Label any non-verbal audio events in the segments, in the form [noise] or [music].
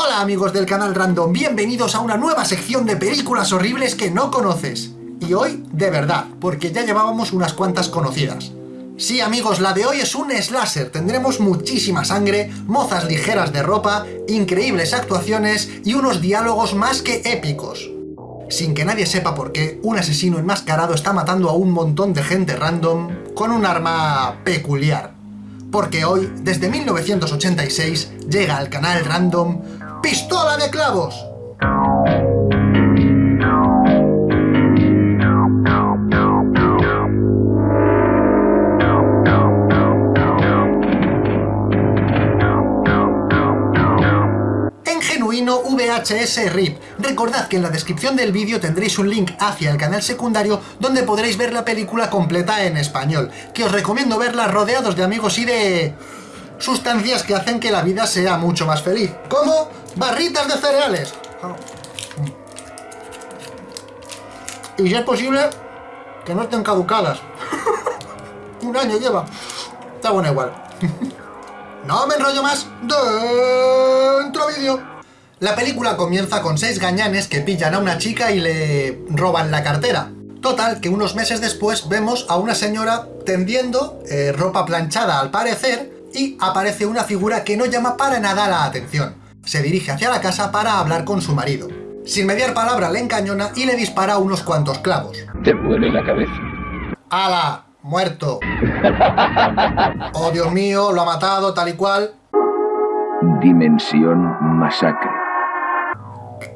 Hola amigos del canal Random, bienvenidos a una nueva sección de películas horribles que no conoces. Y hoy, de verdad, porque ya llevábamos unas cuantas conocidas. Sí amigos, la de hoy es un slasher, tendremos muchísima sangre, mozas ligeras de ropa, increíbles actuaciones y unos diálogos más que épicos. Sin que nadie sepa por qué, un asesino enmascarado está matando a un montón de gente random con un arma peculiar. Porque hoy, desde 1986, llega al canal Random ¡Pistola de clavos! VHS RIP. Recordad que en la descripción del vídeo tendréis un link hacia el canal secundario donde podréis ver la película completa en español, que os recomiendo verla rodeados de amigos y de sustancias que hacen que la vida sea mucho más feliz, como barritas de cereales. Y si es posible, que no estén caducadas. [laughs] Un año lleva. Está bueno igual. [laughs] no me enrollo más. Dentro vídeo. La película comienza con seis gañanes que pillan a una chica y le roban la cartera. Total, que unos meses después vemos a una señora tendiendo eh, ropa planchada al parecer y aparece una figura que no llama para nada la atención. Se dirige hacia la casa para hablar con su marido. Sin mediar palabra le encañona y le dispara unos cuantos clavos. Te duele la cabeza. ¡Hala! ¡Muerto! [laughs] ¡Oh, Dios mío! Lo ha matado, tal y cual. Dimensión masacre.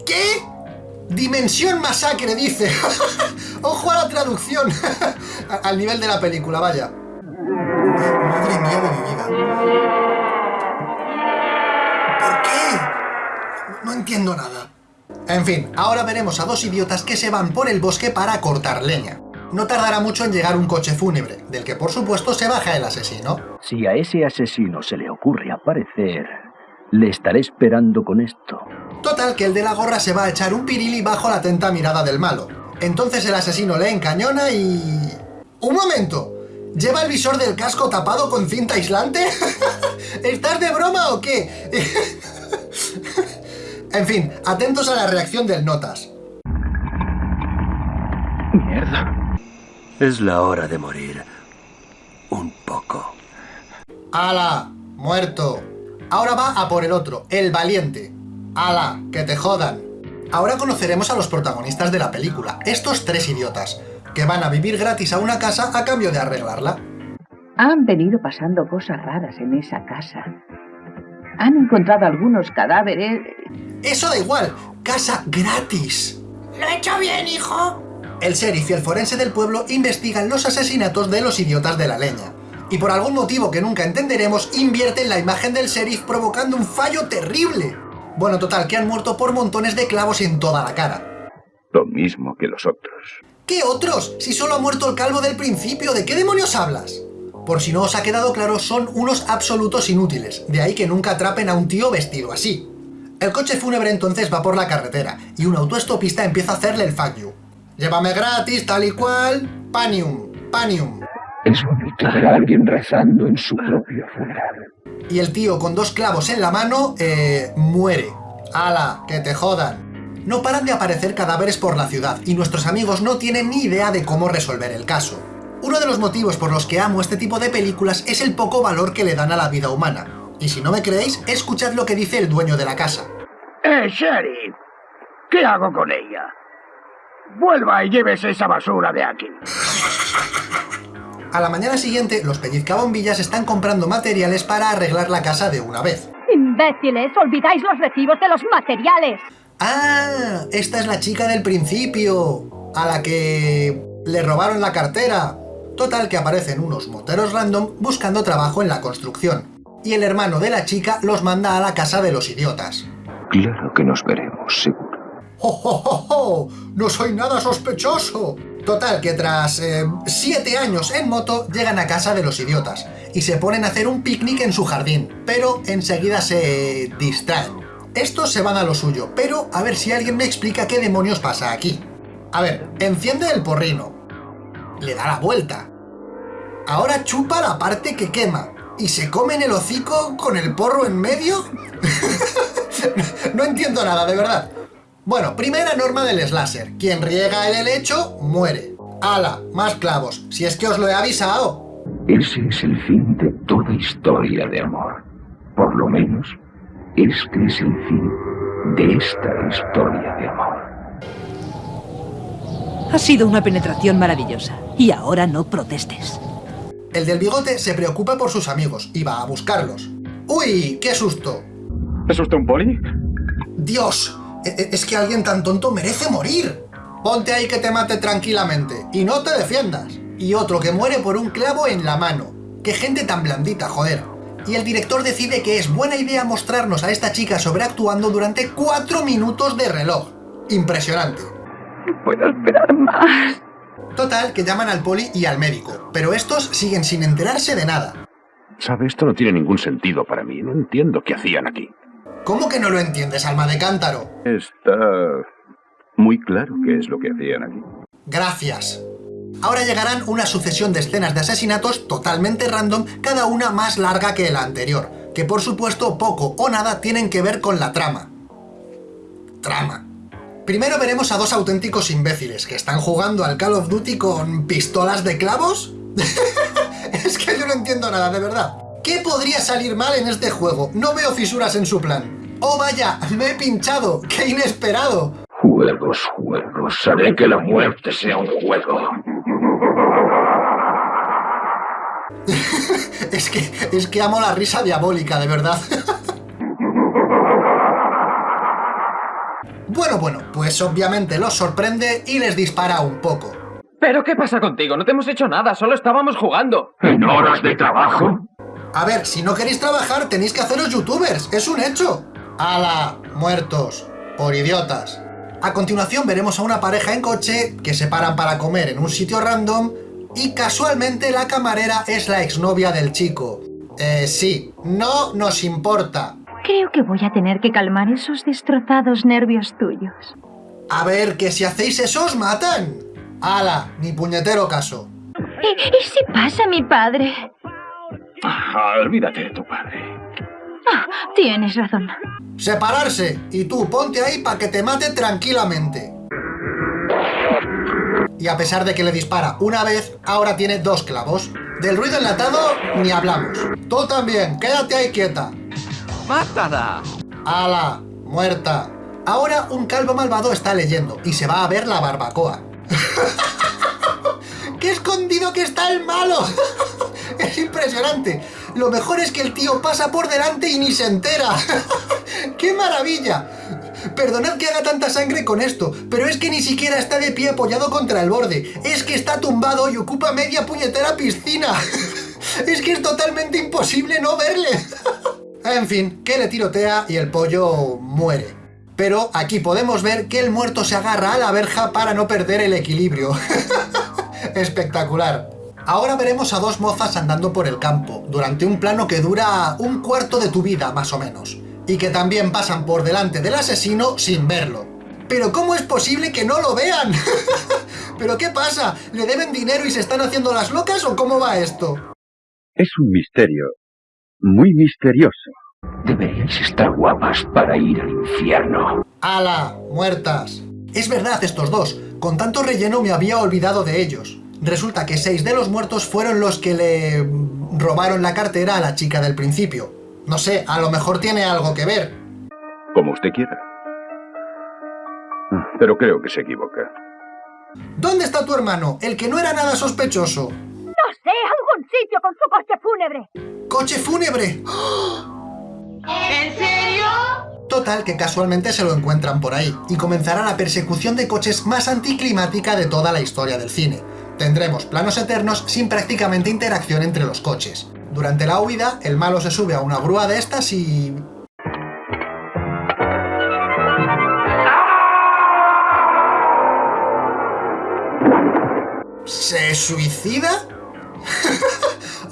¿Qué? Dimensión masacre, dice. [laughs] Ojo a la traducción. [laughs] Al nivel de la película, vaya. Madre mía de mi vida. No entiendo nada. En fin, ahora veremos a dos idiotas que se van por el bosque para cortar leña. No tardará mucho en llegar un coche fúnebre, del que por supuesto se baja el asesino. Si a ese asesino se le ocurre aparecer, le estaré esperando con esto. Total, que el de la gorra se va a echar un pirili bajo la atenta mirada del malo. Entonces el asesino le encañona y... ¡Un momento! ¿Lleva el visor del casco tapado con cinta aislante? [laughs] ¿Estás de broma o qué? [laughs] en fin, atentos a la reacción del Notas. Mierda. Es la hora de morir. Un poco. ¡Hala! ¡Muerto! Ahora va a por el otro, el valiente. ¡Hala! ¡Que te jodan! Ahora conoceremos a los protagonistas de la película, estos tres idiotas, que van a vivir gratis a una casa a cambio de arreglarla. Han venido pasando cosas raras en esa casa. Han encontrado algunos cadáveres. ¡Eso da igual! ¡Casa gratis! ¿Lo he hecho bien, hijo? El sheriff y el forense del pueblo investigan los asesinatos de los idiotas de la leña. Y por algún motivo que nunca entenderemos, invierten la imagen del sheriff provocando un fallo terrible. Bueno, total, que han muerto por montones de clavos en toda la cara. Lo mismo que los otros. ¿Qué otros? Si solo ha muerto el calvo del principio, ¿de qué demonios hablas? Por si no os ha quedado claro, son unos absolutos inútiles, de ahí que nunca atrapen a un tío vestido así. El coche fúnebre entonces va por la carretera, y un autoestopista empieza a hacerle el fuck you. Llévame gratis, tal y cual, panium, panium. Es bonito ver a alguien rezando en su propio funeral. Y el tío con dos clavos en la mano, eh, muere. ¡Hala! ¡Que te jodan! No paran de aparecer cadáveres por la ciudad, y nuestros amigos no tienen ni idea de cómo resolver el caso. Uno de los motivos por los que amo este tipo de películas es el poco valor que le dan a la vida humana. Y si no me creéis, escuchad lo que dice el dueño de la casa. ¡Eh, sheriff! ¿Qué hago con ella? Vuelva y llévese esa basura de aquí. A la mañana siguiente, los pellizcabombillas están comprando materiales para arreglar la casa de una vez. ¡Imbéciles! ¡Olvidáis los recibos de los materiales! ¡Ah! Esta es la chica del principio, a la que le robaron la cartera. Total que aparecen unos moteros random buscando trabajo en la construcción. Y el hermano de la chica los manda a la casa de los idiotas. Claro que nos veremos, seguro. ¡Oh, oh, oh, oh! ¡No soy nada sospechoso! Total, que tras eh, siete años en moto llegan a casa de los idiotas y se ponen a hacer un picnic en su jardín, pero enseguida se distraen. Estos se van a lo suyo, pero a ver si alguien me explica qué demonios pasa aquí. A ver, enciende el porrino, le da la vuelta, ahora chupa la parte que quema, ¿Y se comen el hocico con el porro en medio? [laughs] no entiendo nada, de verdad. Bueno, primera norma del slasher. Quien riega el helecho, muere. ¡Hala! Más clavos. Si es que os lo he avisado. Ese es el fin de toda historia de amor. Por lo menos, este es el fin de esta historia de amor. Ha sido una penetración maravillosa. Y ahora no protestes. El del bigote se preocupa por sus amigos y va a buscarlos. ¡Uy! ¡Qué susto! ¿Es usted un poli? ¡Dios! E- e- Es que alguien tan tonto merece morir. Ponte ahí que te mate tranquilamente y no te defiendas. Y otro que muere por un clavo en la mano. ¡Qué gente tan blandita, joder! Y el director decide que es buena idea mostrarnos a esta chica sobreactuando durante cuatro minutos de reloj. Impresionante. No puedo esperar más. Total, que llaman al poli y al médico, pero estos siguen sin enterarse de nada. ¿Sabe? Esto no tiene ningún sentido para mí. No entiendo qué hacían aquí. ¿Cómo que no lo entiendes, alma de cántaro? Está muy claro qué es lo que hacían aquí. Gracias. Ahora llegarán una sucesión de escenas de asesinatos totalmente random, cada una más larga que la anterior, que por supuesto poco o nada tienen que ver con la trama. Trama. Primero veremos a dos auténticos imbéciles que están jugando al Call of Duty con pistolas de clavos. [laughs] es que yo no entiendo nada, de verdad. ¿Qué podría salir mal en este juego? No veo fisuras en su plan. ¡Oh vaya! ¡Me he pinchado! ¡Qué inesperado! Juegos, juegos. Haré que la muerte sea un juego. [laughs] Es que, es que amo la risa diabólica, de verdad. [laughs] Bueno, bueno, pues obviamente los sorprende y les dispara un poco. ¿Pero qué pasa contigo? No te hemos hecho nada, solo estábamos jugando. ¿En horas de trabajo? A ver, si no queréis trabajar tenéis que haceros youtubers, es un hecho. ¡Hala! Muertos. Por idiotas. A continuación veremos a una pareja en coche que se paran para comer en un sitio random y casualmente la camarera es la exnovia del chico. Eh, sí, no nos importa. Creo que voy a tener que calmar esos destrozados nervios tuyos. A ver, que si hacéis eso os matan. ¡Hala! Ni puñetero caso. ¿Y, y si pasa mi padre? Ah, olvídate de tu padre. Ah, tienes razón. Separarse. Y tú, ponte ahí para que te mate tranquilamente. Y a pesar de que le dispara una vez, ahora tiene dos clavos. Del ruido enlatado, ni hablamos. Tú también, quédate ahí quieta. ¡Mátala! ¡Hala! Muerta. Ahora un calvo malvado está leyendo y se va a ver la barbacoa. [laughs] ¡Qué escondido que está el malo! [laughs] es impresionante. Lo mejor es que el tío pasa por delante y ni se entera. [laughs] ¡Qué maravilla! Perdonad que haga tanta sangre con esto, pero es que ni siquiera está de pie apoyado contra el borde. Es que está tumbado y ocupa media puñetera piscina. es que es totalmente imposible no verle. En fin, que le tirotea y el pollo muere. Pero aquí podemos ver que el muerto se agarra a la verja para no perder el equilibrio. [laughs] Espectacular. Ahora veremos a dos mozas andando por el campo, durante un plano que dura un cuarto de tu vida, más o menos. Y que también pasan por delante del asesino sin verlo. ¿Pero cómo es posible que no lo vean? [laughs] ¿Pero qué pasa? ¿Le deben dinero y se están haciendo las locas o cómo va esto? Es un misterio. Muy misterioso. Deberíais estar guapas para ir al infierno. ¡Hala! ¡Muertas! Es verdad estos dos. Con tanto relleno me había olvidado de ellos. Resulta que seis de los muertos fueron los que le robaron la cartera a la chica del principio. No sé, a lo mejor tiene algo que ver. Como usted quiera. Pero creo que se equivoca. ¿Dónde está tu hermano? El que no era nada sospechoso. Con su coche fúnebre. ¡Coche fúnebre! ¿En serio? Total, que casualmente se lo encuentran por ahí, y comenzará la persecución de coches más anticlimática de toda la historia del cine. Tendremos planos eternos sin prácticamente interacción entre los coches. Durante la huida, el malo se sube a una grúa de estas y... ¿Se suicida? [laughs]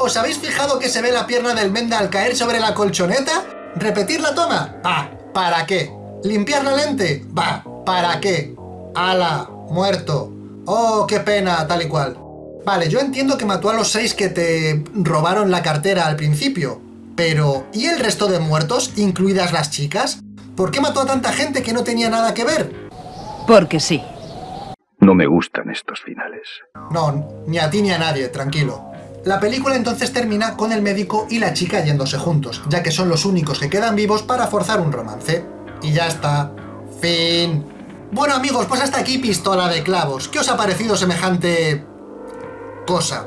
¿Os habéis fijado que se ve la pierna del Menda al caer sobre la colchoneta? ¿Repetir la toma? Va, ¿para qué? ¿Limpiar la lente? Va, ¿para qué? ¡Hala! ¡Muerto! ¡Oh, qué pena! Tal y cual. Vale, yo entiendo que mató a los seis que te robaron la cartera al principio, pero ¿y el resto de muertos, incluidas las chicas? ¿Por qué mató a tanta gente que no tenía nada que ver? Porque sí. No me gustan estos finales. No, ni a ti ni a nadie, tranquilo. La película entonces termina con el médico y la chica yéndose juntos, ya que son los únicos que quedan vivos para forzar un romance. Y ya está. Fin. Bueno amigos, pues hasta aquí Pistola de Clavos. ¿Qué os ha parecido semejante... cosa?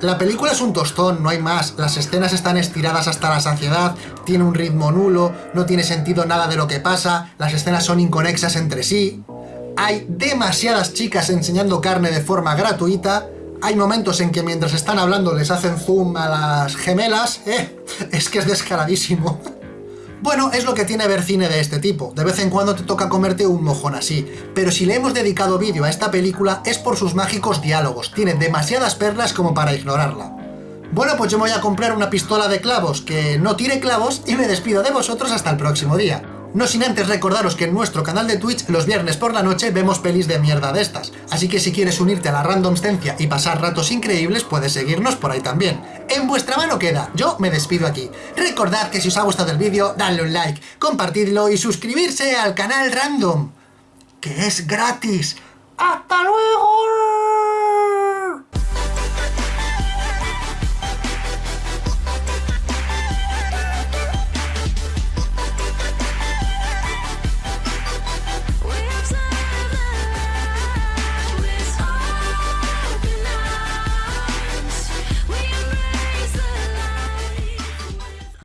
La película es un tostón, no hay más. Las escenas están estiradas hasta la saciedad, tiene un ritmo nulo, no tiene sentido nada de lo que pasa, las escenas son inconexas entre sí. Hay demasiadas chicas enseñando carne de forma gratuita, hay momentos en que mientras están hablando les hacen zoom a las gemelas, eh, es que es descaradísimo. Bueno, es lo que tiene ver cine de este tipo, de vez en cuando te toca comerte un mojón así, pero si le hemos dedicado vídeo a esta película es por sus mágicos diálogos, tiene demasiadas perlas como para ignorarla. Bueno, pues yo me voy a comprar una pistola de clavos que no tire clavos y me despido de vosotros hasta el próximo día. No sin antes recordaros que en nuestro canal de Twitch los viernes por la noche vemos pelis de mierda de estas, así que si quieres unirte a la randomstencia y pasar ratos increíbles puedes seguirnos por ahí también. En vuestra mano queda, yo me despido aquí. Recordad que si os ha gustado el vídeo, dadle un like, compartidlo y suscribirse al canal Random, que es gratis. ¡Hasta luego!